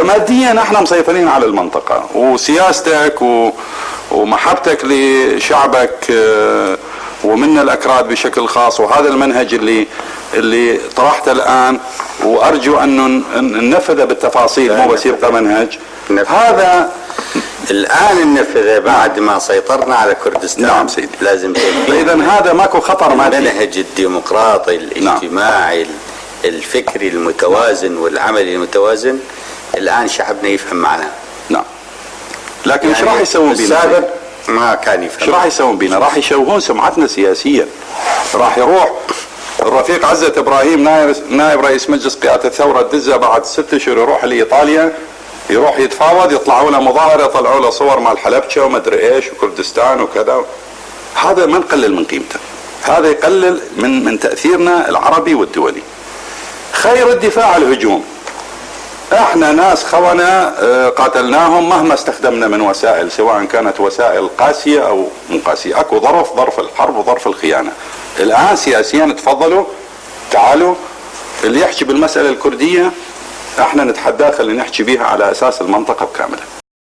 فماديا إحنا مسيطرين على المنطقة وسياستك و... ومحبتك لشعبك آه، ومنا الأكراد بشكل خاص وهذا المنهج اللي اللي طرحته الآن وأرجو أن ننفذه بالتفاصيل مو بس يبقى منهج. هذا الآن ننفذه بعد ما سيطرنا على كردستان. نعم سيدي. لازم اذا هذا ماكو خطر مادي المنهج الديمقراطي الاجتماعي نعم. الفكري المتوازن والعملي المتوازن. الآن شعبنا يفهم معناه نعم. لكن إيش يعني راح يسوون بينا؟ السابق ما كان يفهم. إيش راح يسوون بينا؟ راح يشوهون سمعتنا سياسيا. راح يروح الرفيق عزة إبراهيم نائب نائب رئيس مجلس قيادة الثورة الدزه بعد ست اشهر يروح لإيطاليا يروح يتفاوض يطلعوا له مظاهرة يطلعوا له صور مال حلبشه ومدري إيش وكردستان وكذا. هذا ما نقلل من قيمته. هذا يقلل من من تأثيرنا العربي والدولي. خير الدفاع الهجوم. إحنا ناس خونة آه، قاتلناهم مهما استخدمنا من وسائل سواء كانت وسائل قاسية أو مو قاسية. أكو ظرف ظرف الحرب وظرف الخيانة. الآن سياسيا تفضلوا تعالوا اللي يحكي بالمسألة الكردية إحنا نتحداه خلينا نحكي بها على أساس المنطقة بكاملها